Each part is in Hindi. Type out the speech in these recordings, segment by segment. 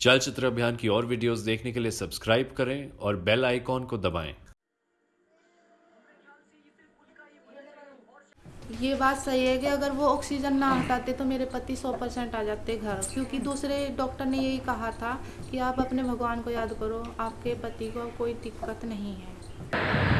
चलचित्र अभियान की और वीडियोस देखने के लिए सब्सक्राइब करें और बेल आइकॉन को दबाएँ। ये बात सही है कि अगर वो ऑक्सीजन ना हटाते तो मेरे पति सौ परसेंट आ जाते घर, क्योंकि दूसरे डॉक्टर ने यही कहा था कि आप अपने भगवान को याद करो, आपके पति को कोई दिक्कत नहीं है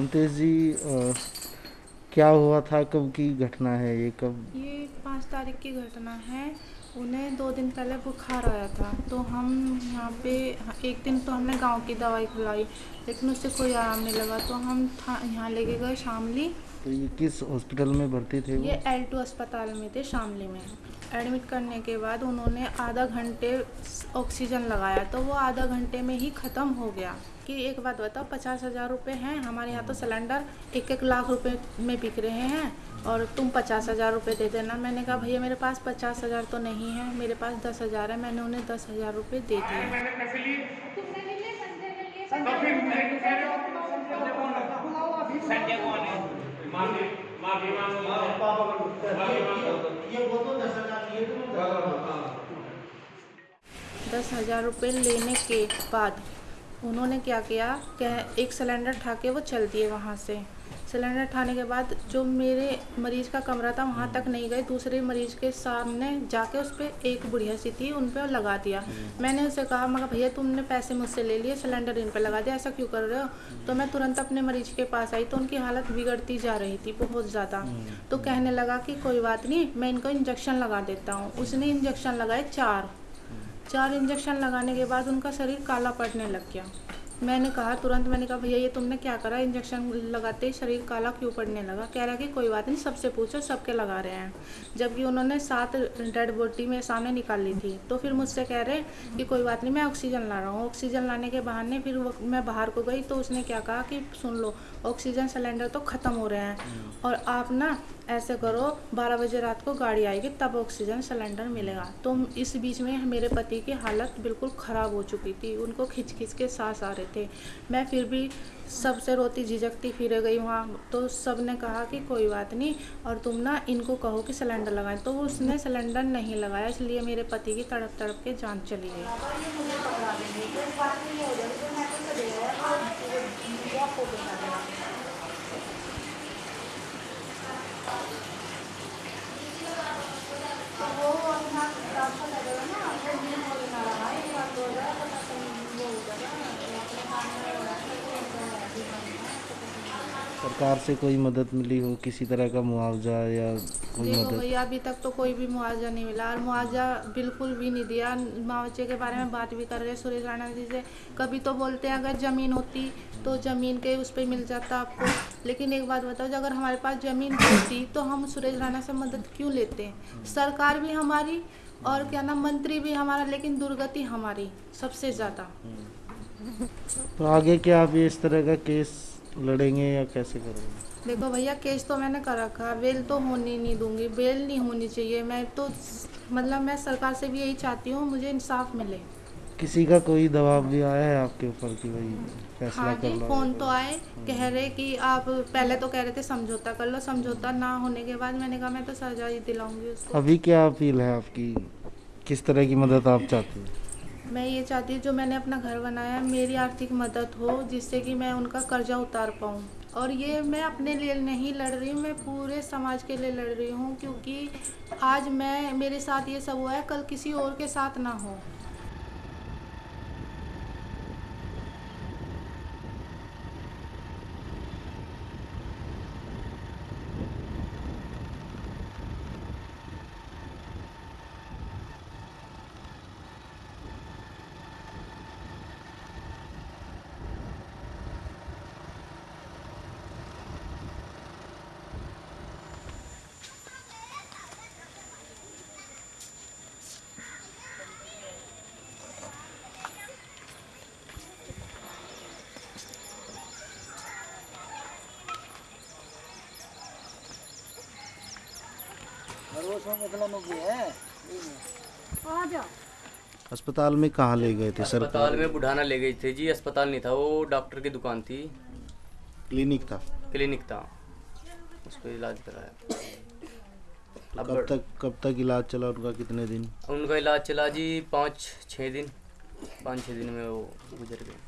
ममतेज जी आ, क्या हुआ था? कब की घटना है ये? कब? ये पाँच तारीख की घटना है। उन्हें दो दिन पहले बुखार आया था। तो हम यहाँ पे एक दिन तो हमने गाँव की दवाई खिलाई लेकिन उससे कोई आराम नहीं लगा। तो हम यहाँ लेके गए शामली। तो ये किस हॉस्पिटल में भर्ती थे ये एल टू अस्पताल में थे शामली में। एडमिट करने के बाद उन्होंने आधा घंटे ऑक्सीजन लगाया तो वो आधा घंटे में ही ख़त्म हो गया। कि एक बात बताओ पचास हज़ार रुपये हैं हमारे यहाँ तो सिलेंडर एक एक लाख रुपए में बिक रहे हैं और तुम पचास हज़ार रुपये दे देना। मैंने कहा भैया मेरे पास पचास हज़ार तो नहीं है मेरे पास दस हज़ार है मैंने उन्हें दस हज़ार रुपये दे दिए। तो क्यों कह रहे हो है माफ़ी माफ़ी मांगो माफ़ी मांगो ये वो तो दस हज़ार ये तो दस हज़ार रुपये लेने के बाद उन्होंने क्या किया कह एक सिलेंडर उठा के वो चल दिए वहाँ से। सिलेंडर उठाने के बाद जो मेरे मरीज़ का कमरा था वहाँ तक नहीं गए, दूसरे मरीज़ के सामने जाके उस पर एक बुढ़िया सी थी, उन पर लगा दिया। मैंने उसे कहा, मगर भैया तुमने पैसे मुझसे ले लिए, सिलेंडर इन पर लगा दिया, ऐसा क्यों कर रहे हो? तो मैं तुरंत अपने मरीज़ के पास आई तो उनकी हालत बिगड़ती जा रही थी बहुत ज़्यादा। तो कहने लगा कि कोई बात नहीं, मैं इनको इंजेक्शन लगा देता हूँ। उसने इंजेक्शन लगाए चार। चार इंजेक्शन लगाने के बाद उनका शरीर काला पड़ने लग गया। मैंने कहा, तुरंत मैंने कहा, भैया, ये तुमने क्या करा? इंजेक्शन लगाते ही शरीर काला क्यों पड़ने लगा? कह रहा कि, कोई बात नहीं, सबसे पूछो, सबके लगा रहे हैं। जबकि उन्होंने सात डेड बॉडी में सामने निकाल ली थी। तो फिर मुझसे कह रहे कि, कोई बात नहीं, मैं ऑक्सीजन ला रहा हूँ। ऑक्सीजन लाने के बहाने फिर मैं बाहर को गई तो उसने क्या कहा कि, सुन लो, ऑक्सीजन सिलेंडर तो ख़त्म हो रहे हैं और आप ना ऐसे करो, बारह बजे रात को गाड़ी आएगी, तब ऑक्सीजन सिलेंडर मिलेगा। तो इस बीच में मेरे पति की हालत बिल्कुल ख़राब हो चुकी थी, उनको खिंच खिंच के सांस आ रहे थे। मैं फिर भी सबसे रोती झिझकती फिर गई वहाँ। तो सबने कहा कि कोई बात नहीं, और तुम ना इनको कहो कि सिलेंडर लगाएँ। तो उसने सिलेंडर नहीं लगाया, इसलिए मेरे पति की तड़प तड़प के जान चली गई। सरकार से कोई मदद मिली हो? किसी तरह का मुआवजा या कोई देखो मदद? भैया अभी तक तो कोई भी मुआवजा नहीं मिला और मुआवजा बिल्कुल भी नहीं दिया। मुआवजे के बारे में बात भी कर रहे हैं सुरेश राणा जी से। कभी तो बोलते हैं अगर ज़मीन होती तो ज़मीन के उस पर मिल जाता आपको। लेकिन एक बात बताओ अगर हमारे पास ज़मीन होती तो हम सुरेश राणा से मदद क्यों लेते हैं? सरकार भी हमारी और क्या नाम मंत्री भी हमारा लेकिन दुर्गति हमारी सबसे ज़्यादा। तो आगे क्या आप ये इस तरह का केस लड़ेंगे या कैसे करेंगे? देखो भैया केस तो मैंने कर रखा बेल तो होनी नहीं दूँगी। बेल नहीं होनी चाहिए। मैं तो मतलब मैं सरकार से भी यही चाहती हूँ मुझे इंसाफ मिले। किसी का कोई दबाव भी आया है आपके ऊपर कि भाई फैसला हाँ जी फ़ोन तो आए कह रहे कि आप पहले तो कह रहे थे समझौता कर लो समझौता ना होने के बाद मैंने कहा मैं तो सजा ही दिलाऊँगी उसको। अभी क्या अपील है आपकी? किस तरह की मदद आप चाहते हैं? मैं ये चाहती हूँ जो मैंने अपना घर बनाया है, मेरी आर्थिक मदद हो, जिससे कि मैं उनका कर्जा उतार पाऊँ। और ये मैं अपने लिए नहीं लड़ रही हूँ, मैं पूरे समाज के लिए लड़ रही हूँ, क्योंकि आज मैं, मेरे साथ ये सब हुआ है, कल किसी और के साथ ना हो। अस्पताल में कहाँ ले गए थे सर? अस्पताल में बुढ़ाना ले गए थे जी अस्पताल नहीं था वो डॉक्टर की दुकान थी। क्लिनिक था? क्लिनिक था। उस पर इलाज कराया। तो कब तक कब तक इलाज चला उनका कितने दिन? उनका इलाज चला जी पाँच छः दिन। पाँच छः दिन में वो गुजर गए।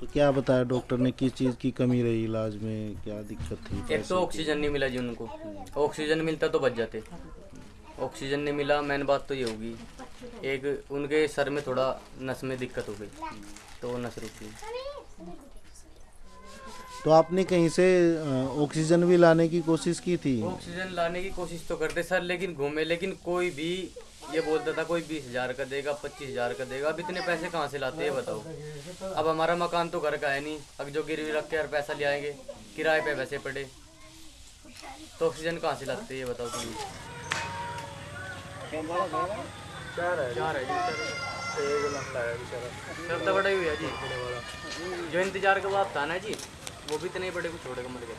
तो क्या बताया डॉक्टर ने किस चीज़ की कमी रही इलाज में क्या दिक्कत थी? एक तो ऑक्सीजन नहीं मिला जी उनको। ऑक्सीजन मिलता तो बच जाते। ऑक्सीजन नहीं मिला मेन बात तो ये होगी। एक उनके सर में थोड़ा नस में दिक्कत हो गई तो वो नस रुकी तो आपने कहीं से ऑक्सीजन भी लाने की कोशिश की थी? ऑक्सीजन लाने की कोशिश तो करते सर लेकिन घूमे लेकिन कोई भी ये बोलता था कोई बीस हज़ार का देगा पच्चीस हज़ार का देगा अब इतने पैसे कहाँ से लाते हैं बताओ। अब हमारा मकान तो घर का है नहीं अब जो गिरवी रख के यार पैसा ले आएँगे किराए पे पैसे पड़े। तो ऑक्सीजन कहाँ से लाते हैं ये बताओ। तुम चार है चार है जी सब तो बड़ा ही हुआ जी जो इंतज़ार का बात था ना जी वो भी इतने बड़े को छोड़ के मर गए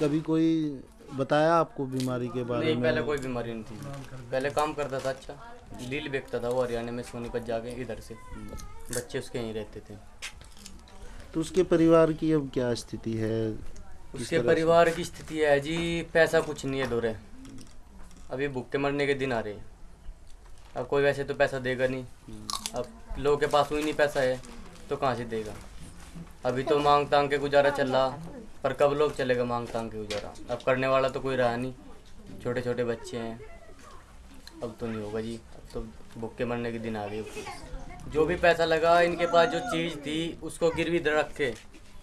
कभी कोई बताया आपको बीमारी के बारे नहीं में? पहले कोई बीमारी नहीं थी। पहले काम करता था अच्छा। लील बेचता था वो हरियाणा में सोनीपत जाके इधर से। बच्चे उसके यहीं रहते थे। तो उसके परिवार की अब क्या स्थिति है? उसके परिवार की स्थिति है जी पैसा कुछ नहीं है दोरे। अभी भूखे मरने के दिन आ रहे हैं। अब कोई वैसे तो पैसा देगा नहीं। अब लोगों के पास ही नहीं पैसा है तो कहाँ से देगा? अभी तो मांग तांग के गुजारा चल रहा पर कब लोग चलेगा मांग तांग के गुजारा? अब करने वाला तो कोई रहा नहीं। छोटे छोटे बच्चे हैं। अब तो नहीं होगा जी। अब तो भूखे मरने के दिन आ गए। जो भी पैसा लगा, इनके पास जो चीज़ थी, उसको गिरवी रख। के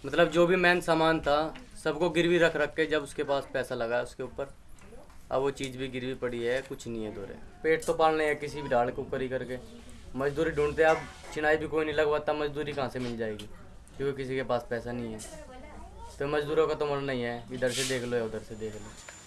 मतलब जो भी मेन सामान था, सबको गिरवी रख रख के जब उसके पास पैसा लगा उसके ऊपर। अब वो चीज़ भी गिरवी पड़ी है, कुछ नहीं है दोरे पेट तो पालने है किसी भी ढाल के ऊपर ही करके। मजदूरी ढूंढते अब चिनाई भी कोई नहीं लगवाता मजदूरी कहाँ से मिल जाएगी? क्योंकि किसी के पास पैसा नहीं है। तो मजदूरों का तो मरना ही है, इधर से देख लो या उधर से देख लो।